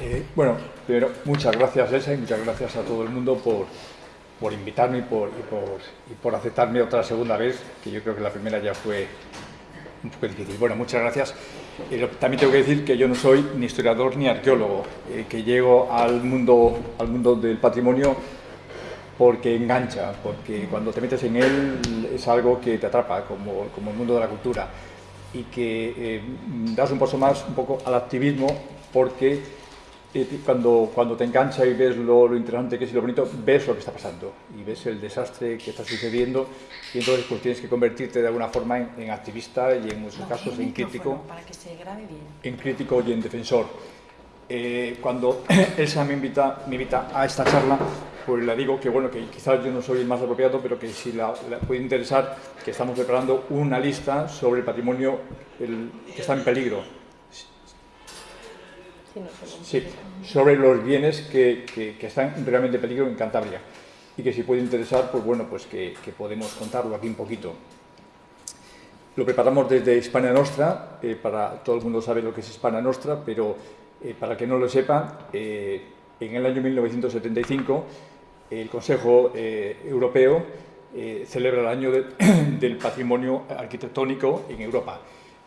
Eh, bueno, primero, muchas gracias, Elsa, y muchas gracias a todo el mundo por, por invitarme y por, y por, aceptarme otra segunda vez, que yo creo que la primera ya fue un poco difícil. Bueno, muchas gracias. También tengo que decir que yo no soy ni historiador ni arqueólogo, eh, que llego al mundo, al mundo del patrimonio porque engancha, porque cuando te metes en él es algo que te atrapa, como, como el mundo de la cultura, y que eh, das un paso más un poco al activismo porque cuando, cuando te engancha y ves lo, lo, interesante que es y lo bonito, ves lo que está pasando y ves el desastre que está sucediendo y entonces pues tienes que convertirte de alguna forma en, en activista y en muchos casos en crítico, para que se grabe bien. en crítico y en defensor. Eh, cuando Elsa me invita, me invita a esta charla, pues le digo que bueno, que quizás yo no soy el más apropiado, pero que si la, la puede interesar, que estamos preparando una lista sobre el patrimonio el, que está en peligro Sí, sobre los bienes que, que, que, están realmente en peligro en Cantabria. Y que si puede interesar, pues bueno, pues que, que podemos contarlo aquí un poquito. Lo preparamos desde Hispania Nostra, eh, para todo el mundo sabe lo que es Hispania Nostra, pero eh, para que no lo sepa, eh, en el año 1975 el Consejo Europeo celebra el año de, del patrimonio arquitectónico en Europa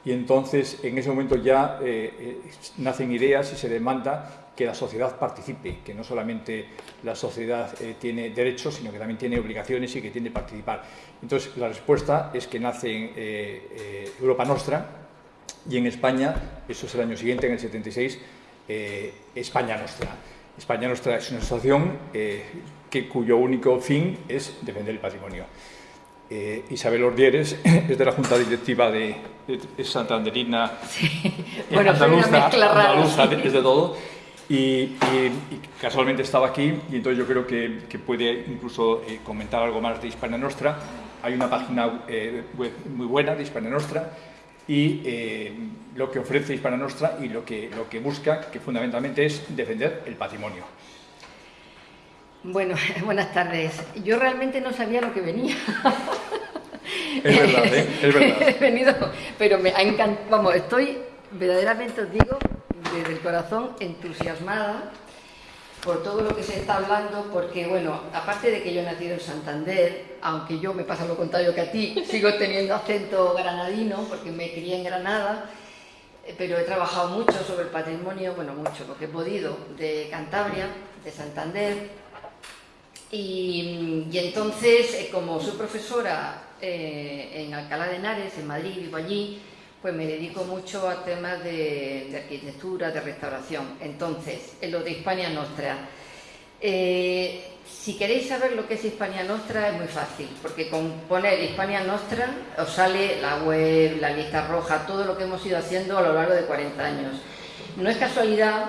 y entonces en ese momento ya eh, eh, nacen ideas y se demanda que la sociedad participe, que no solamente la sociedad eh, tiene derechos, sino que también tiene obligaciones y que tiene que participar. Entonces la respuesta es que nace Europa Nostra y en España, eso es el año siguiente, en el 76, España Nostra. España Nostra es una asociación cuyo único fin es defender el patrimonio. Eh, Isabel Ordieres es de la Junta Directiva de, de, de Santanderina, sí. bueno, andaluza, andaluza desde todo, y, y, y, casualmente estaba aquí, y entonces yo creo que, que puede incluso eh, comentar algo más de Hispania Nostra. Hay una página eh, web muy buena de Hispania Nostra, y lo que ofrece Hispania Nostra y lo que, lo que busca, que fundamentalmente es defender el patrimonio. Bueno, buenas tardes. Yo realmente no sabía lo que venía. Es verdad, ¿eh? es verdad. He venido, pero me ha encantado, vamos, estoy verdaderamente, os digo, desde el corazón entusiasmada por todo lo que se está hablando, porque, bueno, aparte de que yo he nacido en Santander, aunque yo me pasa lo contrario que a ti, sigo teniendo acento granadino, porque me crié en Granada, pero he trabajado mucho sobre el patrimonio, bueno, mucho, lo que he podido, de Cantabria, de Santander, y, y, entonces, eh, como soy profesora eh, en Alcalá de Henares, en Madrid, vivo allí, pues me dedico mucho a temas de, de arquitectura, de restauración. Entonces, en lo de Hispania Nostra. Eh, si queréis saber lo que es Hispania Nostra es muy fácil, porque con poner Hispania Nostra os sale la web, la lista roja, todo lo que hemos ido haciendo a lo largo de 40 años. No es casualidad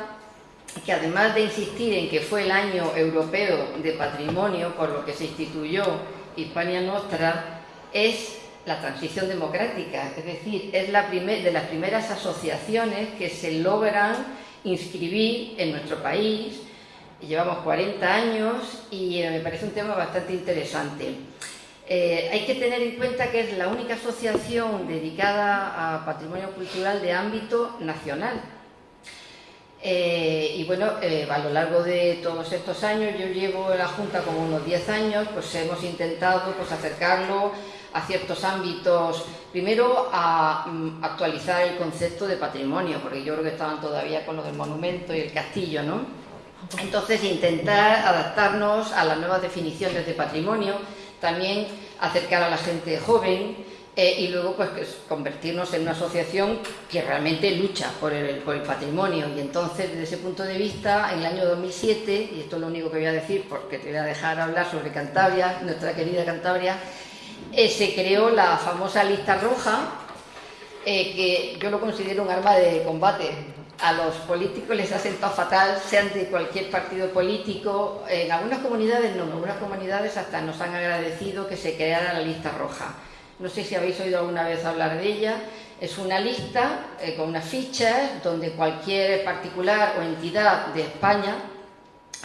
que además de insistir en que fue el año europeo de patrimonio, por lo que se instituyó Hispania Nostra, es la transición democrática, es decir, es la primer, de las primeras asociaciones que se logran inscribir en nuestro país. Llevamos 40 años y eh, me parece un tema bastante interesante. Eh, hay que tener en cuenta que es la única asociación dedicada a patrimonio cultural de ámbito nacional, eh, y bueno, eh, a lo largo de todos estos años, yo llevo en la Junta como unos 10 años, pues hemos intentado pues, acercarlo a ciertos ámbitos, primero a um, actualizar el concepto de patrimonio, porque yo creo que estaban todavía con lo del monumento y el castillo, ¿no? Entonces, intentar adaptarnos a las nuevas definiciones de patrimonio, también acercar a la gente joven, eh, y luego pues convertirnos en una asociación que realmente lucha por el, por el, patrimonio y entonces desde ese punto de vista en el año 2007 y esto es lo único que voy a decir porque te voy a dejar hablar sobre Cantabria, nuestra querida Cantabria eh, se creó la famosa lista roja eh, que yo lo considero un arma de combate a los políticos les ha sentado fatal, sean de cualquier partido político. En algunas comunidades no, en algunas comunidades hasta nos han agradecido que se creara la lista roja no sé si habéis oído alguna vez hablar de ella, es una lista eh, con unas fichas donde cualquier particular o entidad de España,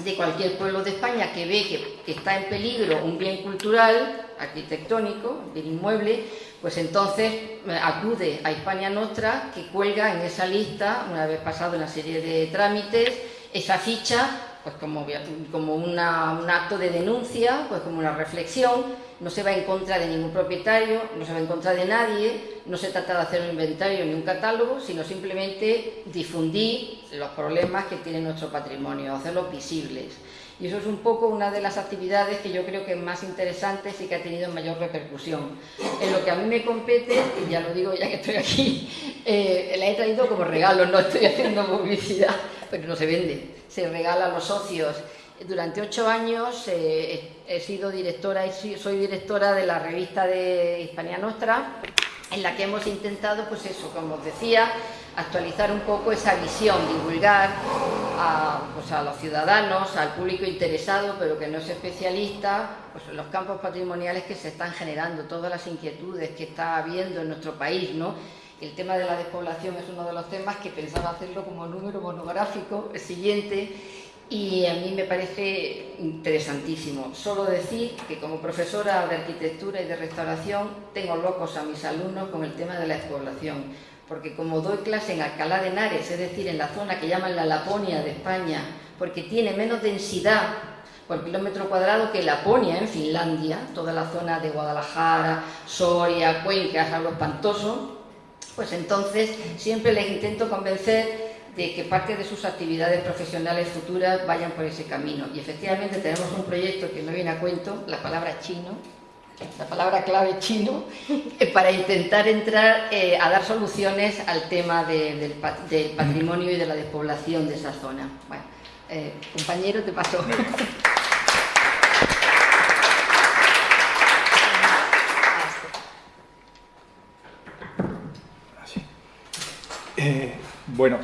de cualquier pueblo de España que ve que, está en peligro un bien cultural, arquitectónico, bien inmueble, pues entonces eh, acude a Hispania Nostra que cuelga en esa lista, una vez pasado una serie de trámites, esa ficha, pues como, como un acto de denuncia, pues como una reflexión, no se va en contra de ningún propietario, no se va en contra de nadie, no se trata de hacer un inventario ni un catálogo, sino simplemente difundir los problemas que tiene nuestro patrimonio, hacerlos visibles. Y eso es un poco una de las actividades que yo creo que es más interesantes y que ha tenido mayor repercusión. En lo que a mí me compete, y ya lo digo ya que estoy aquí, eh, la he traído como regalo, no estoy haciendo publicidad, pero no se vende, se regala a los socios. Durante ocho años eh, he sido directora y soy directora de la revista de Hispania Nostra, en la que hemos intentado, pues eso, como os decía, actualizar un poco esa visión, divulgar a, pues a, los ciudadanos, al público interesado, pero que no es especialista, pues los campos patrimoniales que se están generando, todas las inquietudes que está habiendo en nuestro país, ¿no? El tema de la despoblación es uno de los temas que pensaba hacerlo como número monográfico, el siguiente, y a mí me parece interesantísimo. Solo decir que como profesora de arquitectura y de restauración tengo locos a mis alumnos con el tema de la despoblación porque como doy clase en Alcalá de Henares, es decir, en la zona que llaman la Laponia de España, porque tiene menos densidad por kilómetro cuadrado que Laponia en Finlandia, toda la zona de Guadalajara, Soria, Cuenca, algo espantoso, pues entonces siempre les intento convencer de que parte de sus actividades profesionales futuras vayan por ese camino. Y efectivamente tenemos un proyecto que no viene a cuento, la palabra chino, la palabra clave chino, eh, para intentar entrar eh, a dar soluciones al tema del, patrimonio y de la despoblación de esa zona. Bueno, eh, compañero, te paso. bueno,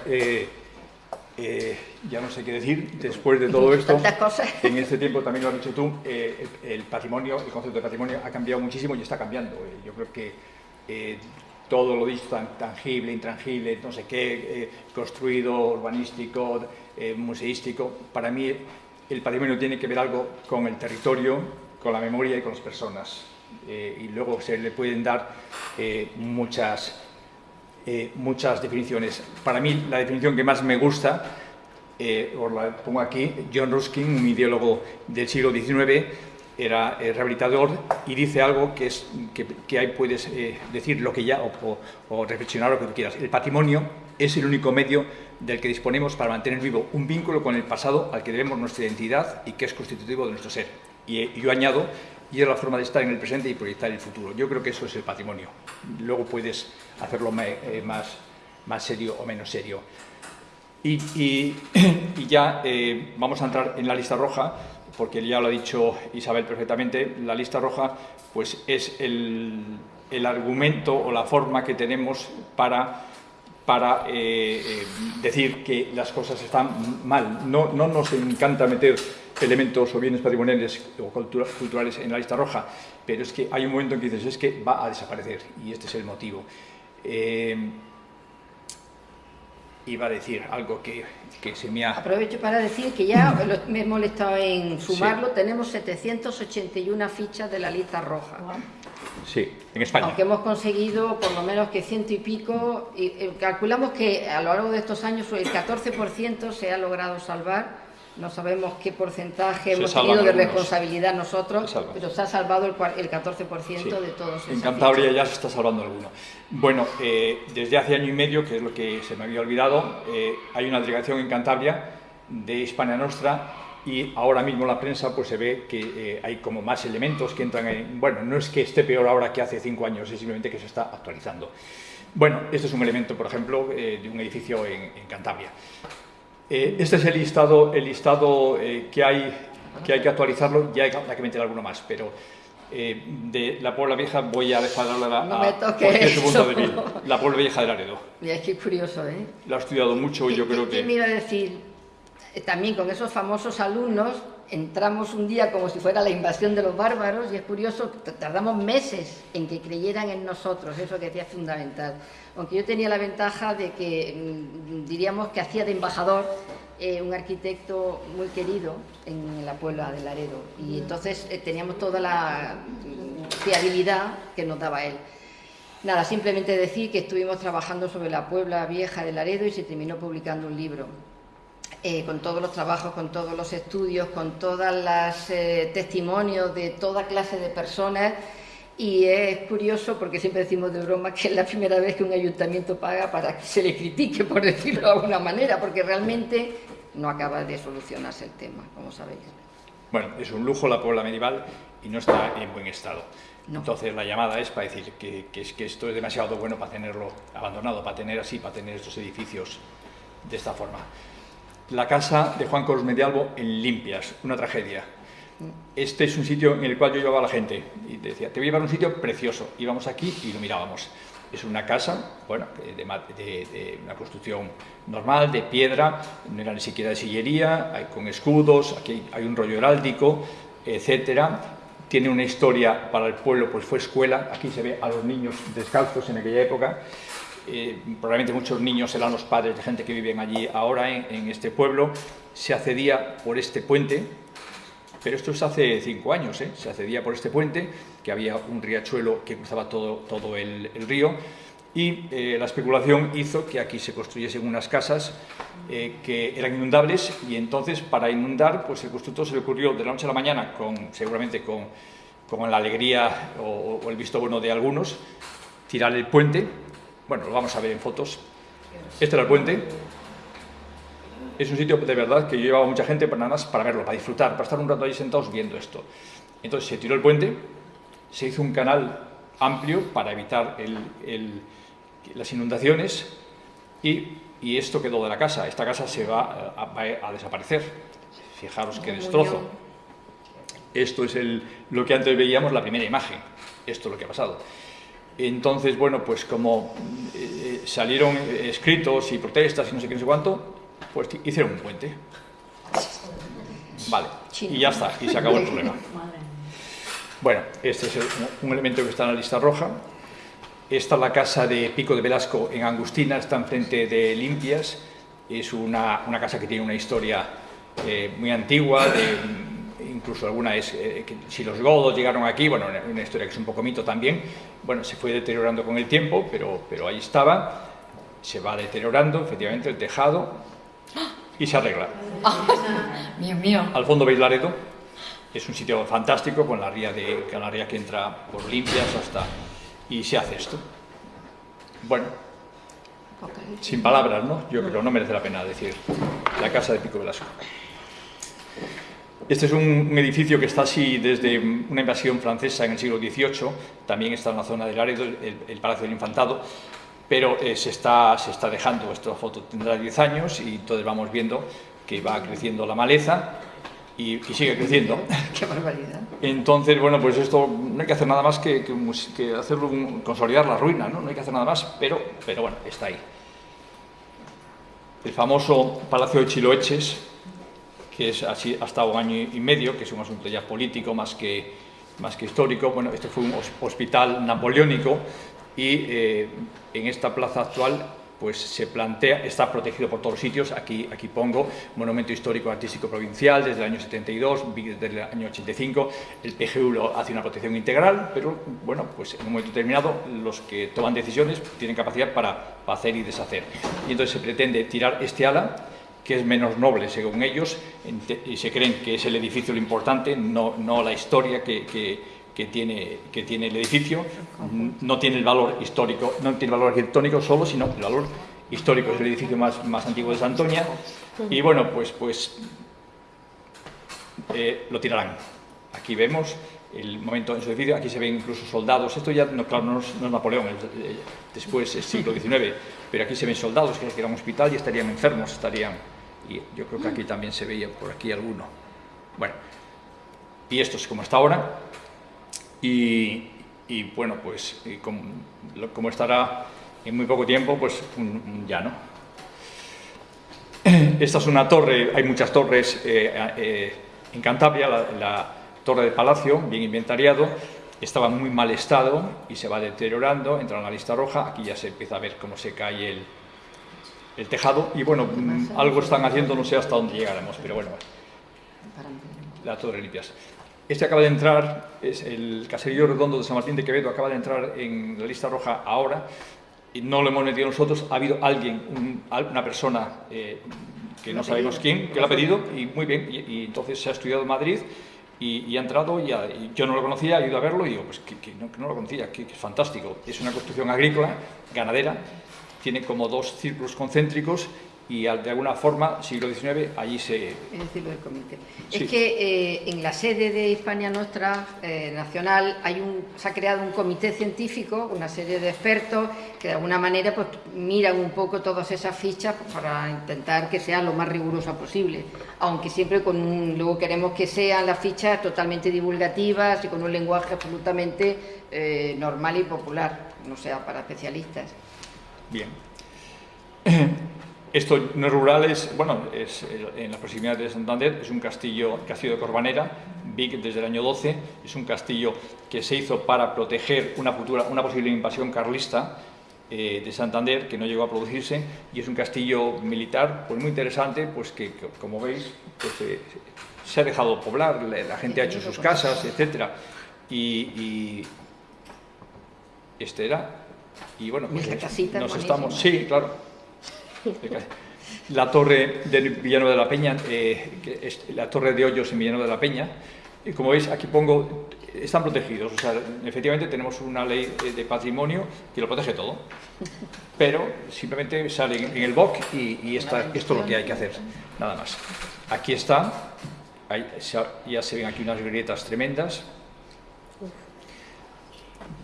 eh, ya no sé qué decir, después de todo esto, en este tiempo también lo has dicho tú, eh, el, patrimonio, el concepto de patrimonio ha cambiado muchísimo y está cambiando. Eh, yo creo que todo lo dicho, tangible, intrangible, no sé qué, construido, urbanístico, museístico, para mí el patrimonio tiene que ver algo con el territorio, con la memoria y con las personas. y luego se le pueden dar muchas eh, muchas definiciones. Para mí, la definición que más me gusta, eh, os la pongo aquí, John Ruskin, un ideólogo del siglo XIX, era eh, rehabilitador y dice algo que, es, que, ahí puedes decir lo que ya o, reflexionar lo que tú quieras. El patrimonio es el único medio del que disponemos para mantener vivo un vínculo con el pasado al que debemos nuestra identidad y que es constitutivo de nuestro ser. Y yo añado y es la forma de estar en el presente y proyectar el futuro. Yo creo que eso es el patrimonio. Luego puedes hacerlo eh, más, más serio o menos serio. Y, ya eh, vamos a entrar en la lista roja, porque ya lo ha dicho Isabel perfectamente, la lista roja pues es el, el argumento o la forma que tenemos para para eh, decir que las cosas están mal. No, no nos encanta meter elementos o bienes patrimoniales o culturales en la lista roja, pero es que hay un momento en que dices, es que va a desaparecer, y este es el motivo. Eh, iba a decir algo que, que, se me ha... Aprovecho para decir que ya me he molestado en sumarlo, tenemos 781 fichas de la lista roja. Sí, en España. Aunque hemos conseguido por lo menos que ciento y pico, y, eh, calculamos que a lo largo de estos años el 14% se ha logrado salvar no sabemos qué porcentaje hemos tenido de responsabilidad nosotros, pero se ha salvado el, 14% de todos. En Cantabria ya se está salvando alguno. Bueno, eh, desde hace año y medio, que es lo que se me había olvidado, eh, hay una delegación en Cantabria de Hispania Nostra y ahora mismo la prensa pues se ve que eh, hay como más elementos que entran en... Bueno, no es que esté peor ahora que hace cinco años, es simplemente que se está actualizando. Bueno, este es un elemento, por ejemplo, de un edificio en Cantabria. Eh, este es el listado, el listado eh, que, hay, que hay que actualizarlo, ya hay, que meter alguno más, pero eh, de la Puebla Vieja voy a dejar a, la, no me toques la Puebla Vieja de Laredo. Mira, es que es curioso, ¿eh? Lo ha estudiado mucho y yo creo que... me iba a decir, también con esos famosos alumnos, entramos un día como si fuera la invasión de los bárbaros y es curioso, tardamos meses en que creyeran en nosotros, eso que decía fundamental aunque yo tenía la ventaja de que mm, diríamos que hacía de embajador eh, un arquitecto muy querido en la Puebla de Laredo y entonces eh, teníamos toda la mm, fiabilidad que nos daba él. Nada, simplemente decir que estuvimos trabajando sobre la Puebla Vieja de Laredo y se terminó publicando un libro. Eh, con todos los trabajos, con todos los estudios, con todos los eh, testimonios de toda clase de personas. Y es curioso porque siempre decimos de broma que es la primera vez que un ayuntamiento paga para que se le critique, por decirlo de alguna manera, porque realmente no acaba de solucionarse el tema, como sabéis. Bueno, es un lujo la Puebla medieval y no está en buen estado. Entonces la llamada es para decir que, que, que, esto es demasiado bueno para tenerlo abandonado, para tener así, para tener estos edificios de esta forma. La casa de Juan Carlos Medialvo en Limpias, una tragedia. Este es un sitio en el cual yo llevaba a la gente y decía, te voy a llevar a un sitio precioso. Íbamos aquí y lo mirábamos. Es una casa, bueno, de, una construcción normal, de piedra, no era ni siquiera de sillería, hay, con escudos, aquí hay un rollo heráldico, etcétera. Tiene una historia para el pueblo, pues fue escuela. Aquí se ve a los niños descalzos en aquella época. Eh, probablemente muchos niños eran los padres de gente que viven allí ahora en, este pueblo. Se accedía por este puente, pero esto es hace cinco años, ¿eh? se accedía por este puente, que había un riachuelo que cruzaba todo, todo el, río, y eh, la especulación hizo que aquí se construyesen unas casas que eran inundables, y entonces para inundar, pues el constructor se le ocurrió de la noche a la mañana, con, seguramente con, con la alegría o el visto bueno de algunos, tirar el puente, bueno, lo vamos a ver en fotos, este era el puente, es un sitio de verdad que yo llevaba mucha gente para nada más para verlo, para disfrutar, para estar un rato ahí sentados viendo esto. Entonces se tiró el puente, se hizo un canal amplio para evitar el, el, las inundaciones y, y, esto quedó de la casa. Esta casa se va a, a, a desaparecer. Fijaros qué destrozo. Esto es el, lo que antes veíamos, la primera imagen. Esto es lo que ha pasado. Entonces, bueno, pues como eh, salieron escritos y protestas y no sé qué, no sé cuánto, pues hicieron un puente. Vale, y ya está, y se acabó el problema. Bueno, este es un elemento que está en la lista roja. Esta es la casa de Pico de Velasco en Angustina, está enfrente de Limpias. Es una, una casa que tiene una historia eh, muy antigua, de, incluso alguna es eh, que si los godos llegaron aquí, bueno, una historia que es un poco mito también. Bueno, se fue deteriorando con el tiempo, pero, pero ahí estaba. Se va deteriorando, efectivamente, el tejado, y se arregla. Mío, mío. Al fondo veis Laredo, es un sitio fantástico con la ría, de, con la ría que entra por limpias hasta... y se hace esto. Bueno, sin palabras, ¿no? Yo creo, no merece la pena decir la casa de Pico Velasco. Este es un, un, edificio que está así desde una invasión francesa en el siglo XVIII, también está en la zona de Laredo, el, el Palacio del Infantado, pero eh, se, está, se está dejando, esta foto tendrá 10 años y entonces vamos viendo que va creciendo la maleza y, y sigue creciendo. ¡Qué barbaridad! Entonces, bueno, pues esto no hay que hacer nada más que, que, que hacerlo, consolidar la ruina, ¿no? No hay que hacer nada más, pero, pero bueno, está ahí. El famoso Palacio de Chiloeches, que es así hasta un año y medio, que es un asunto ya político más que, más que histórico. Bueno, este fue un hospital napoleónico y eh, en esta plaza actual pues se plantea, está protegido por todos los sitios, aquí, aquí pongo Monumento Histórico Artístico Provincial desde el año 72, desde el año 85, el PGU hace una protección integral, pero bueno, pues en un momento determinado los que toman decisiones tienen capacidad para, para hacer y deshacer. Y entonces se pretende tirar este ala, que es menos noble según ellos, y se creen que es el edificio lo importante, no, no la historia que, que que tiene, que tiene el edificio, no tiene el valor histórico, no tiene el valor arquitectónico solo, sino el valor histórico, es el edificio más, más antiguo de Santoña, y bueno, pues, pues eh, lo tirarán. Aquí vemos el momento en su edificio, aquí se ven incluso soldados, esto ya, no, claro, no es, no es Napoleón, es, eh, después es siglo XIX, pero aquí se ven soldados que era un hospital y estarían enfermos, estarían, y yo creo que aquí también se veía por aquí alguno. Bueno, y esto es como está ahora, y, bueno, pues como, estará en muy poco tiempo, pues un, un llano. Esta es una torre, hay muchas torres eh, eh, en Cantabria, la, la, torre de Palacio, bien inventariado, estaba en muy mal estado y se va deteriorando, entra en la lista roja, aquí ya se empieza a ver cómo se cae el, el tejado y bueno, algo están haciendo, no sé hasta dónde llegaremos, pero bueno, la torre limpias. Este acaba de entrar, es el caserío redondo de San Martín de Quevedo, acaba de entrar en la lista roja ahora, y no lo hemos metido nosotros, ha habido alguien, un, una persona eh, que no sabemos quién, que lo ha pedido, y muy bien, y, entonces se ha estudiado en Madrid y, ha entrado, y, yo no lo conocía, he ido a verlo y digo, pues que, no, lo conocía, que, es fantástico. Es una construcción agrícola, ganadera, tiene como dos círculos concéntricos y de alguna forma, siglo XIX, allí se... del comité. Es que eh, en la sede de Hispania Nostra eh, Nacional hay un, se ha creado un comité científico, una serie de expertos que de alguna manera pues, miran un poco todas esas fichas pues, para intentar que sea lo más rigurosa posible, aunque siempre con un, luego queremos que sean las fichas totalmente divulgativas y con un lenguaje absolutamente eh, normal y popular, no sea para especialistas. Bien. Esto no es rural, es, bueno, es en la proximidad de Santander, es un castillo, castillo de Corbanera, Vic desde el año 12, es un castillo que se hizo para proteger una, futura, una posible invasión carlista eh, de Santander, que no llegó a producirse, y es un castillo militar pues muy interesante, pues que, como veis, pues, eh, se ha dejado poblar, la, gente ha hecho sus casas, etc. Y, este era, y bueno, pues, nos estamos, sí, claro, la torre del Villano de la Peña, eh, la torre de hoyos en Villano de la Peña, y como veis aquí pongo, están protegidos, o sea, efectivamente tenemos una ley de patrimonio que lo protege todo, pero simplemente sale en el BOC y, esto es lo que hay que hacer, nada más. Aquí está, ya se ven aquí unas grietas tremendas,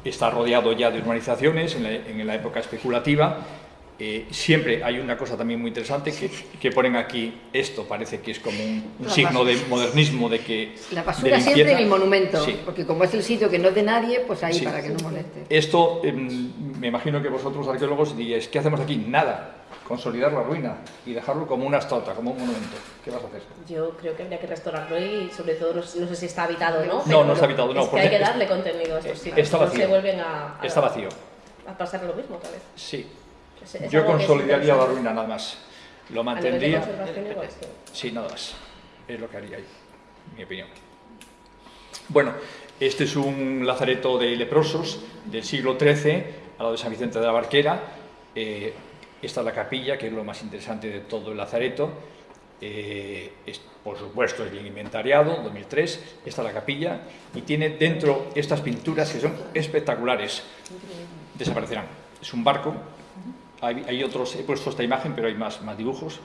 está rodeado ya de urbanizaciones en la época especulativa. Eh, siempre hay una cosa también muy interesante que, que, ponen aquí, esto parece que es como un, signo de modernismo de que... La basura siempre en el monumento, porque como es el sitio que no es de nadie, pues ahí para que no moleste. Esto, em, me imagino que vosotros arqueólogos diréis, ¿qué hacemos aquí? Nada, consolidar la ruina y dejarlo como una estatua, como un monumento. ¿Qué vas a hacer? Yo creo que habría que restaurarlo y sobre todo no, sé si está habitado o no. No, no está habitado, no. Es que hay que darle contenido a estos sitios. Está vacío. se vuelven a, está vacío. A pasar lo mismo otra vez. Sí, yo consolidaría la ruina nada más. Lo mantendría. Sí, nada más. Es lo que haría ahí, mi opinión. Bueno, este es un lazareto de leprosos del siglo XIII, al lado de San Vicente de la Barquera. Eh, esta es la capilla, que es lo más interesante de todo el lazareto. Eh, por supuesto, es bien inventariado, 2003. Esta es la capilla y tiene dentro estas pinturas que son espectaculares. Desaparecerán. Es un barco hay, otros, he puesto esta imagen, pero hay más, más dibujos.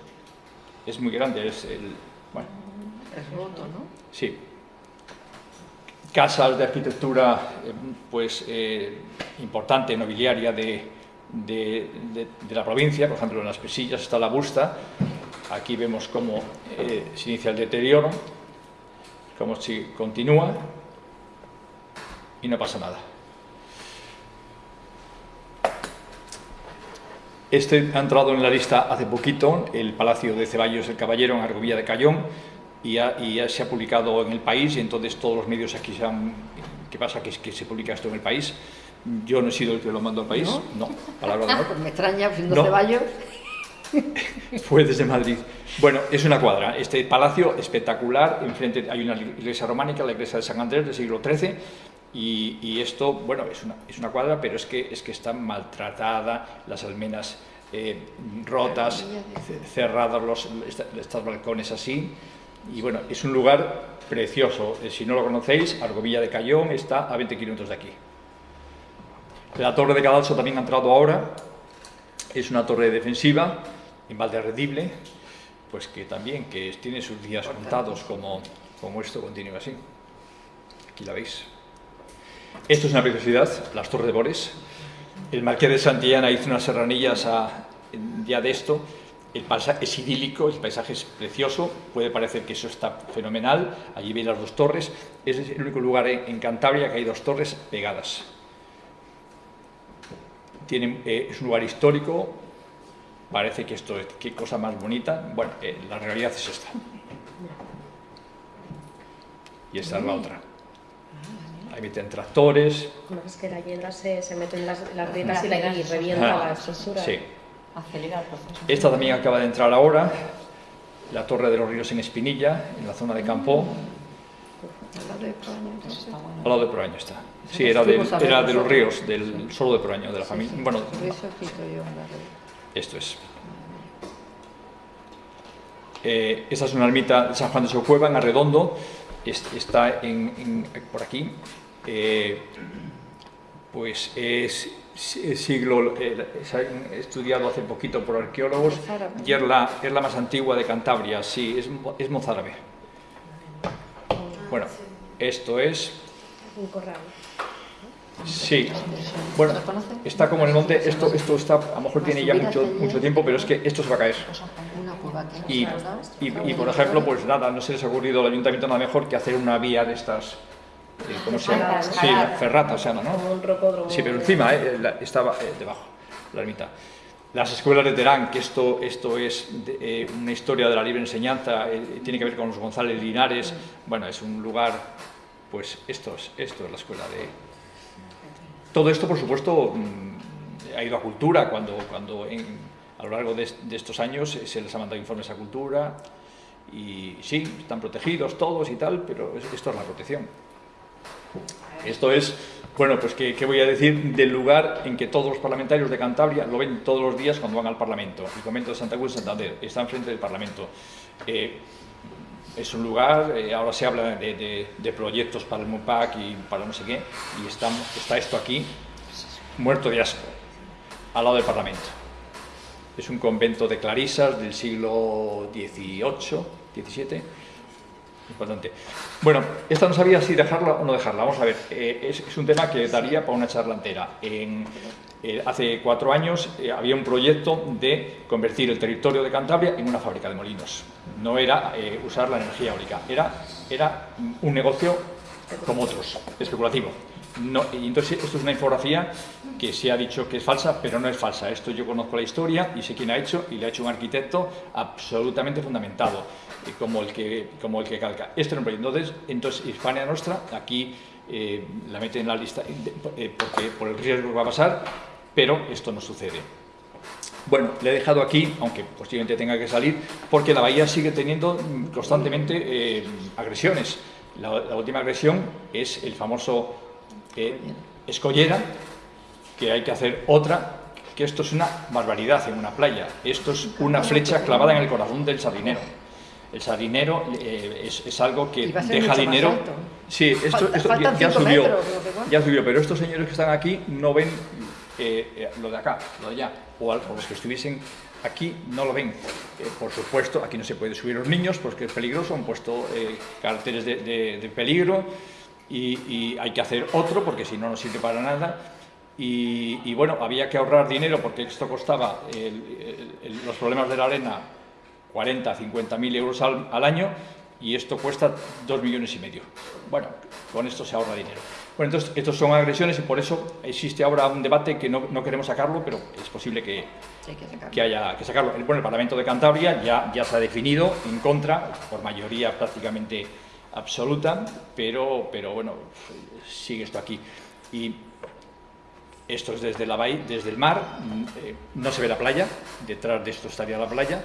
Es muy grande, es el... Bueno. Es roto, ¿no? Sí. Casas de arquitectura, eh, pues, eh, importante, nobiliaria de, de, la provincia, por ejemplo, en las Pesillas está la busta, aquí vemos cómo eh, se inicia el deterioro, cómo se continúa y no pasa nada. Este ha entrado en la lista hace poquito, el Palacio de Ceballos el Caballero en Argovilla de Cayón, y ya, se ha publicado en el país, y entonces todos los medios aquí se han... ¿Qué pasa? Que, que se publica esto en el país. Yo no he sido el que lo mandó al país, no, palabra de honor. Pues me extraña, siendo Ceballos... Fue desde Madrid. Bueno, es una cuadra. Este palacio espectacular, enfrente hay una iglesia románica, la iglesia de San Andrés del siglo XIII, y, esto, bueno, es una, es una, cuadra, pero es que, es que está maltratada, las almenas eh, rotas, cerrados los, estos balcones así. Y bueno, es un lugar precioso. Eh, si no lo conocéis, Argovilla de Cayón está a 20 kilómetros de aquí. La torre de Cadalso también ha entrado ahora. Es una torre defensiva, en Valderredible, pues que también que tiene sus días contados como, como esto continúa así. Aquí la veis. Esto es una preciosidad, las Torres de Bores. El Marqués de Santillana hizo unas serranillas a, ya de esto. El paisaje es idílico, el paisaje es precioso, puede parecer que eso está fenomenal. Allí veis las dos torres. Es el único lugar en, Cantabria que hay dos torres pegadas. Tiene, eh, es un lugar histórico, parece que esto es qué cosa más bonita. Bueno, eh, la realidad es esta. Y esta es la otra ahí meten tractores. es que la hiedra se, se meten las, las grietas y, la, y revienta la estructura. Sí. Acelera el proceso. Esta también acaba de entrar ahora, la Torre de los Ríos en Espinilla, en la zona de Campo. Al lado de Proaño está. Sí, era de, era de los ríos, del, solo de Proaño, de la familia. Bueno, esto es. Eh, esta es una ermita de San Juan de Socueva, en Arredondo, está en, por aquí. Eh, pues es, siglo, se ha estudiado hace poquito por arqueólogos y es la, es la más antigua de Cantabria, sí, es, es mozárabe. Bueno, esto es... Un corral. Sí, bueno, está como en el monte, esto, esto está, a lo mejor tiene ya mucho, mucho tiempo, pero es que esto se va a caer. Y, y, por ejemplo, pues nada, no se les ha ocurrido al ayuntamiento nada mejor que hacer una vía de estas, eh, ¿cómo se llama? Sí, ferrata se llama, ¿no? Sí, pero encima eh, estaba eh, debajo, la ermita. Las escuelas de Terán, que esto, esto es una historia de la libre enseñanza, tiene que ver con los González Linares, bueno, es un lugar, pues esto es, esto es la escuela de, todo esto, por supuesto, mm, ha ido a cultura, cuando, cuando a lo largo de, estos años se les ha mandado informes a cultura, y sí, están protegidos todos y tal, pero esto es la protección. Esto es, bueno, pues ¿qué, voy a decir del lugar en que todos los parlamentarios de Cantabria lo ven todos los días cuando van al Parlamento. El convento de Santa Cruz de Santander está enfrente del Parlamento. Eh, es un lugar, eh, ahora se habla de, proyectos para el MUPAC y para no sé qué, y está, está esto aquí, muerto de asco, al lado del Parlamento. Es un convento de clarisas del siglo XVIII, XVII, importante. Bueno, esta no sabía si dejarla o no dejarla, vamos a ver, eh, es, un tema que daría para una charla entera. En, eh, hace cuatro años había un proyecto de convertir el territorio de Cantabria en una fábrica de molinos no era eh, usar la energía eólica, era, era un negocio como otros, especulativo. No, entonces esto es una infografía que se ha dicho que es falsa, pero no es falsa. Esto yo conozco la historia y sé quién ha hecho y le ha hecho un arquitecto absolutamente fundamentado, eh, como, el que, como el que calca. Esto es un Entonces, entonces Hispania Nostra, aquí eh, la mete en la lista porque, por el riesgo que va a pasar, pero esto no sucede. Bueno, le he dejado aquí, aunque posiblemente tenga que salir, porque la bahía sigue teniendo constantemente eh, agresiones. La, última agresión es el famoso eh, escollera, que hay que hacer otra, que esto es una barbaridad en una playa. Esto es una flecha clavada en el corazón del sardinero. El sardinero eh, es, algo que deja dinero. Sí, esto, ya, subió, ya subió, pero estos señores que están aquí no ven lo de acá, lo de allá o, los que estuviesen aquí no lo ven. Eh, por supuesto, aquí no se puede subir los niños porque es peligroso, han puesto eh, carteles de, peligro y, hay que hacer otro porque si no, no sirve para nada. Y, bueno, había que ahorrar dinero porque esto costaba los problemas de la arena 40, 50 mil euros al, al año y esto cuesta 2 millones y medio. Bueno, con esto se ahorra dinero. Bueno, entonces, estos son agresiones y por eso existe ahora un debate que no, no queremos sacarlo, pero es posible que, que, haya que sacarlo. Bueno, el Parlamento de Cantabria ya, ya se ha definido en contra, por mayoría prácticamente absoluta, pero, pero bueno, sigue esto aquí. Y esto es desde la bahía, desde el mar, eh, no se ve la playa, detrás de esto estaría la playa.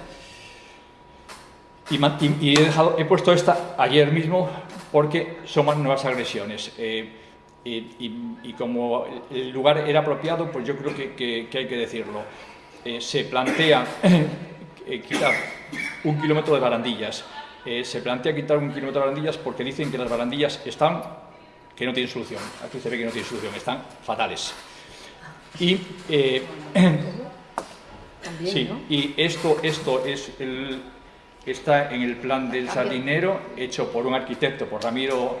Y, y, he, dejado, he puesto esta ayer mismo porque son nuevas agresiones. Eh, y, como el lugar era apropiado, pues yo creo que, hay que decirlo. Eh, se plantea eh, quitar un kilómetro de barandillas. Eh, se plantea quitar un kilómetro de barandillas porque dicen que las barandillas están, que no tienen solución. Aquí se ve que no tienen solución, están fatales. Y, sí, y esto, esto es el, está en el plan del sardinero, hecho por un arquitecto, por Ramiro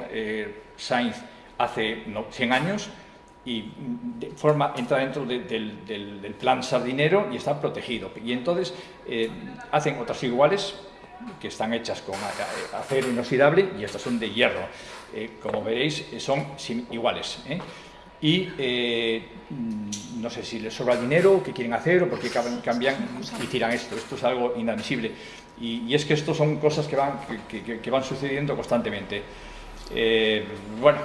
Sainz hace 100 años y forma, entra dentro del, plan sardinero y está protegido. Y entonces eh, hacen otras iguales que están hechas con acero inoxidable y estas son de hierro. Eh, como veréis, son iguales. ¿eh? Y mm, no sé si les sobra dinero, qué quieren hacer o por qué cambian y tiran esto. Esto es algo inadmisible. Y, es que esto son cosas que van, que van sucediendo constantemente. bueno,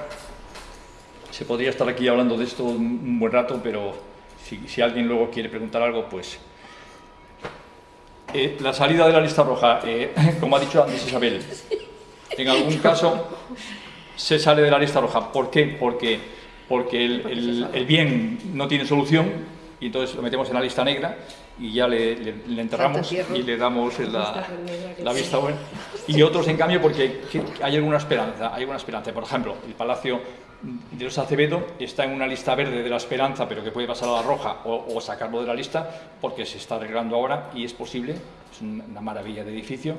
se podría estar aquí hablando de esto un, buen rato, pero si, alguien luego quiere preguntar algo, pues... Eh, la salida de la lista roja, eh, como ha dicho antes Isabel, en algún caso se sale de la lista roja. ¿Por qué? Porque, porque el, bien no tiene solución y entonces lo metemos en la lista negra y ya le, le, enterramos y le damos la, la vista buena. Y otros, en cambio, porque hay alguna esperanza, hay alguna esperanza. Por ejemplo, el Palacio de los Acevedo está en una lista verde de la esperanza, pero que puede pasar a la roja o, sacarlo de la lista, porque se está arreglando ahora y es posible, es una maravilla de edificio.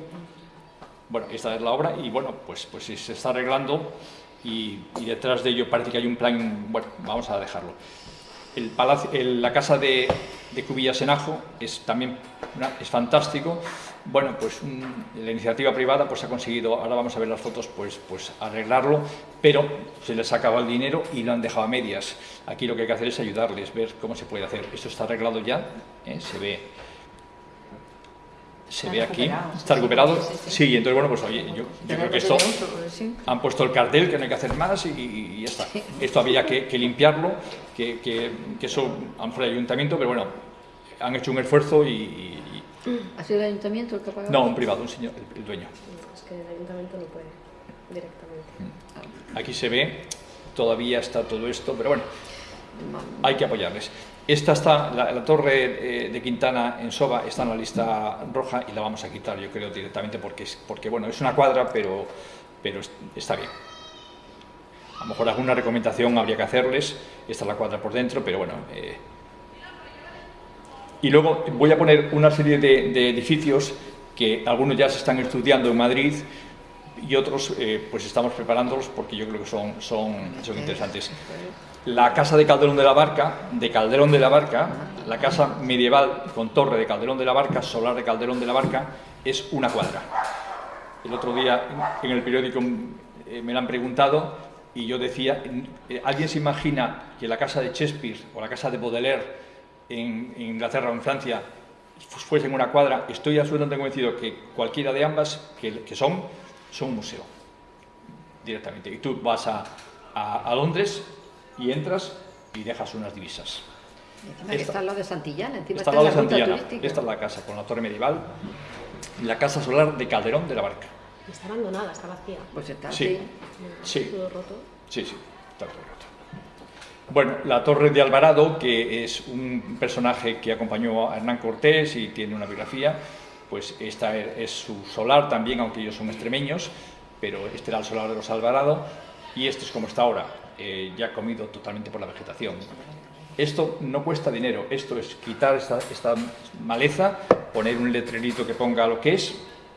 Bueno, esta es la obra y bueno, pues, pues se está arreglando y, y detrás de ello parece que hay un plan, bueno, vamos a dejarlo el palacio, la casa de, de Cubillas en Ajo es también es fantástico. Bueno, pues la iniciativa privada pues ha conseguido, ahora vamos a ver las fotos, pues, pues arreglarlo, pero se les ha acabado el dinero y lo han dejado a medias. Aquí lo que hay que hacer es ayudarles, ver cómo se puede hacer. Esto está arreglado ya, ¿eh? se ve se ve aquí, está recuperado. Sí, entonces, bueno, pues oye, yo, creo que esto han puesto el cartel, que no hay que hacer más y, ya está. Esto había que, limpiarlo, que, que, eso, a lo mejor el ayuntamiento, pero bueno, han hecho un esfuerzo y... ¿Ha sido el ayuntamiento el que ha pagado? No, un privado, un señor, el, dueño. Es que el ayuntamiento no puede directamente. Mm. Aquí se ve, todavía está todo esto, pero bueno, hay que apoyarles. Esta está, la, torre eh, de Quintana en Soba está en la lista roja y la vamos a quitar, yo creo, directamente porque, es, porque bueno, es una cuadra, pero, pero está bien. A lo mejor alguna recomendación habría que hacerles, esta es la cuadra por dentro, pero bueno... Eh. Y luego voy a poner una serie de, edificios que algunos ya se están estudiando en Madrid y otros eh, pues estamos preparándolos porque yo creo que son, son, son interesantes la casa de Calderón de la Barca, de Calderón de la Barca, la casa medieval con torre de Calderón de la Barca, solar de Calderón de la Barca, es una cuadra. El otro día en el periódico eh, me lo han preguntado y yo decía, eh, ¿alguien se imagina que la casa de Shakespeare o la casa de Baudelaire en, Inglaterra o en Francia fuesen una cuadra? Estoy absolutamente convencido que cualquiera de ambas, que, son, son un museo, directamente. Y tú vas a, a Londres y entras y dejas unas divisas. esta, está al lado de Santillana, encima está, al lado de Santillana. Esta es la casa con la torre medieval, la casa solar de Calderón de la Barca. Está abandonada, está vacía. Pues está sí. Sí. Todo roto. Sí, sí, está todo roto. Bueno, la Torre de Alvarado, que es un personaje que acompañó a Hernán Cortés y tiene una biografía, pues esta es su solar también, aunque ellos son extremeños, pero este era el solar de los Alvarado y este es como está ahora, eh, ya comido totalmente por la vegetación. Esto no cuesta dinero, esto es quitar esta, maleza, poner un letrerito que ponga lo que es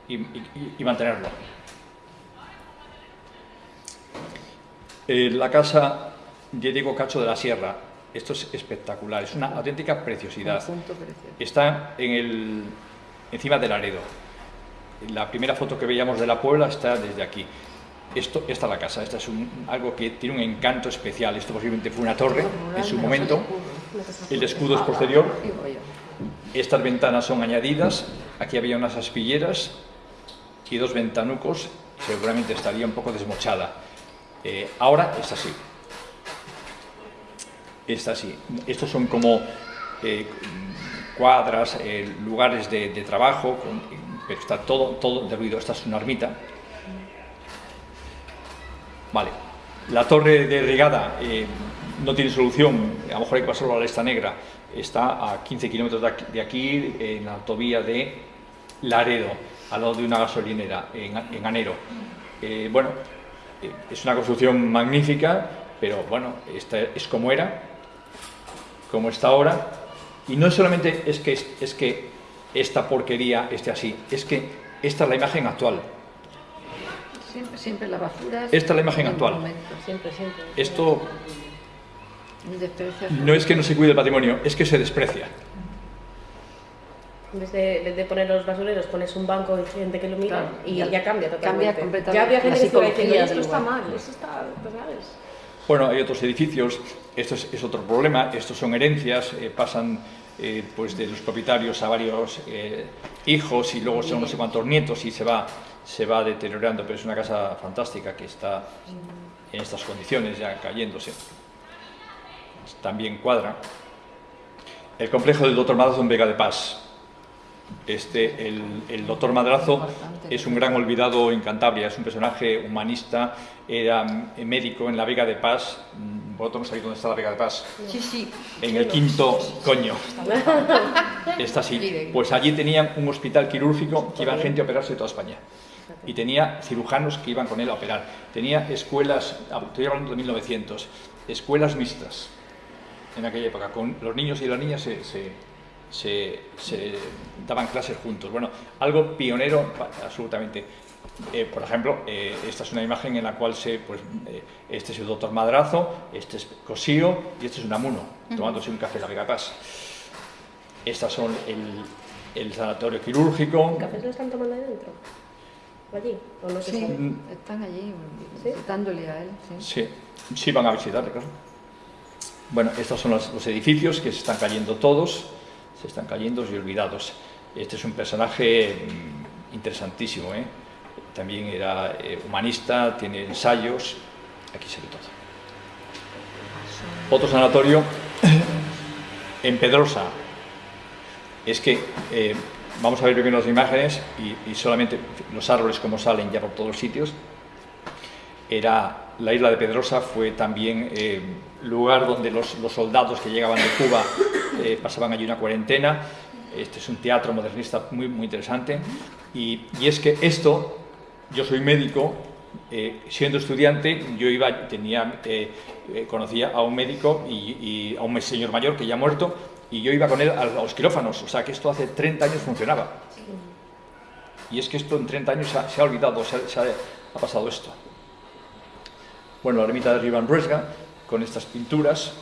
y, mantenerlo. Eh, la casa de Diego Cacho de la Sierra, esto es espectacular, es una auténtica preciosidad. Está en el, encima del Aredo. La primera foto que veíamos de la Puebla está desde aquí. Esto, esta es la casa, esta es algo que tiene un encanto especial. Esto posiblemente fue una torre en su momento. El escudo es posterior. Estas ventanas son añadidas. Aquí había unas aspilleras y dos ventanucos. Seguramente estaría un poco desmochada. Eh, ahora es así. Está así. Estos son como eh, cuadras, eh, lugares de, trabajo, pero está todo, todo derruido. Esta es una ermita Vale. La torre de regada eh, no tiene solución, a lo mejor hay que pasarlo a la lista negra. Está a 15 kilómetros de aquí, en la autovía de Laredo, al lado de una gasolinera, en, Anero. Eh, bueno, eh, es una construcción magnífica, pero bueno, esta es como era, como está ahora. Y no solamente es que, es que esta porquería esté así, es que esta es la imagen actual. Siempre, siempre la basura. Esta es la imagen actual. Siempre, siempre. Esto no es que no se cuide el patrimonio, es que se desprecia. En vez de, de, poner los basureros, pones un banco de gente que lo mira y ya, cambia totalmente. Cambia completamente. Ya había gente que decía, esto está mal, esto está... ¿sabes? Bueno, hay otros edificios, esto es, otro problema, estos son herencias, eh, pasan eh, pues de los propietarios a varios eh, hijos y luego son no sé cuántos nietos y se va se va deteriorando, pero es una casa fantástica que está en estas condiciones ya cayéndose. También cuadra. El complejo del Dr. Mazo en Vega de Paz. Este, el, doctor Madrazo es un gran olvidado en Cantabria, es un personaje humanista, era médico en la Vega de Paz. ¿Vosotros no sabéis dónde está la Vega de Paz? Sí, sí. En el quinto coño. Está así. Pues allí tenían un hospital quirúrgico que iban gente a operarse de toda España. Y tenía cirujanos que iban con él a operar. Tenía escuelas, estoy hablando de 1900, escuelas mixtas en aquella época. Con los niños y las niñas se se, daban clases juntos. Bueno, algo pionero absolutamente. Eh, por ejemplo, eh, esta es una imagen en la cual se, pues, eh, este es el doctor Madrazo, este es Cosío y este es un amuno, tomándose un café en la Vega Paz. Estas son el, el sanatorio quirúrgico. ¿Cafés lo están tomando ahí dentro? allí? ¿O no sí, están allí visitándole a él. Sí. sí, van a visitarle, claro. Bueno, estos son los, los edificios que se están cayendo todos se están cayendo y olvidados. Este es un personaje mm, interesantísimo, ¿eh? también era eh, humanista, tiene ensayos, aquí se ve todo. Otro sanatorio en Pedrosa. Es que eh, vamos a ver primero las imágenes y, solamente los árboles como salen ya por todos los sitios. Era la isla de Pedrosa fue también lugar donde los, los soldados que llegaban de Cuba eh, pasaban allí una cuarentena. Este es un teatro modernista muy, muy interesante. Y, y es que esto, yo soy médico, eh, siendo estudiante, yo iba, tenía, eh, conocía a un médico y, a un señor mayor que ya ha muerto, y yo iba con él a, los quirófanos, o sea que esto hace 30 años funcionaba. Y es que esto en 30 años se ha, olvidado, se ha, pasado esto. Bueno, la ermita de Rivan Ruesga, con estas pinturas,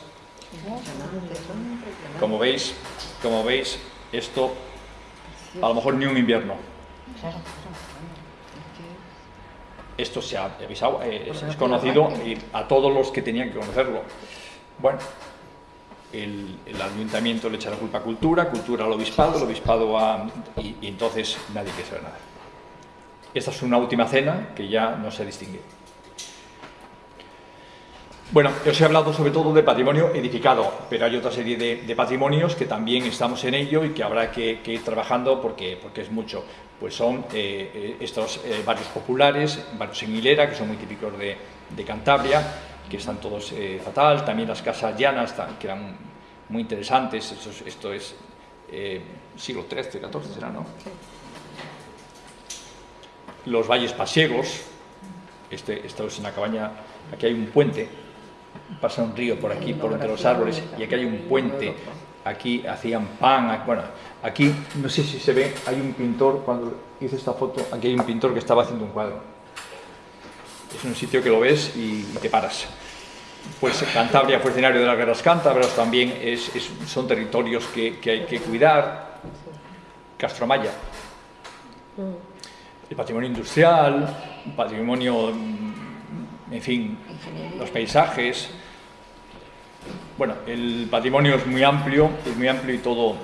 como veis, como veis, esto a lo mejor ni un invierno. Esto se ha avisado, eh, es, conocido a todos los que tenían que conocerlo. Bueno, el, ayuntamiento le echa la culpa a cultura, cultura al obispado, el obispado a... Y, y entonces nadie quiere saber nada. Esta es una última cena que ya no se distingue. Bueno, os he hablado sobre todo de patrimonio edificado, pero hay otra serie de, patrimonios que también estamos en ello y que habrá que, ir trabajando porque, porque es mucho. Pues son eh, eh, estos eh, barrios populares, barrios en hilera, que son muy típicos de, Cantabria, que están todos fatal. También las casas llanas, que eran muy interesantes. Esto, es siglo XIII, XIV, será, ¿no? Los valles pasiegos. Este, esto es una cabaña, aquí hay un puente pasa un río por aquí, por entre los árboles, y aquí hay un puente, aquí hacían pan, bueno, aquí, no sé si se ve, hay un pintor, cuando hice esta foto, aquí hay un pintor que estaba haciendo un cuadro. Es un sitio que lo ves y, te paras. Pues Cantabria fue escenario de las guerras cántabras, también es, son territorios que, que, hay que cuidar. Castromaya. El patrimonio industrial, patrimonio, en fin, los paisajes, bueno, el patrimonio es muy amplio, es muy amplio y todo,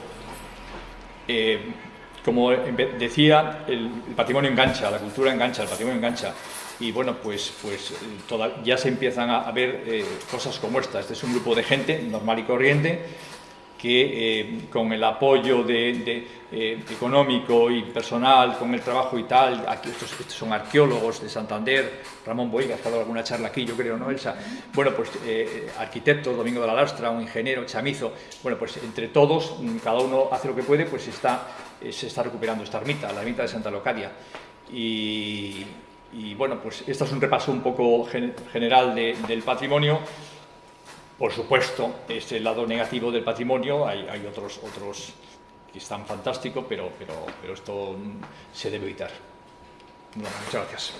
eh, como decía, el, patrimonio engancha, la cultura engancha, el patrimonio engancha. Y bueno, pues, pues ya se empiezan a, ver eh, cosas como esta. Este es un grupo de gente normal y corriente que eh, con el apoyo de, eh, económico y personal, con el trabajo y tal, aquí estos, son arqueólogos de Santander, Ramón Boigas, que ha dado alguna charla aquí, yo creo, ¿no, Elsa? Bueno, pues eh, arquitectos, Domingo de la Lastra, un ingeniero, Chamizo, bueno, pues entre todos, mm, cada uno hace lo que puede, pues está, se está recuperando esta ermita, la ermita de Santa Locadia. Y, bueno, pues este es un repaso un poco general del patrimonio. Por supuesto, es el lado negativo del patrimonio, hay, otros, otros que están fantásticos, pero, pero, pero esto se debe evitar. muchas gracias.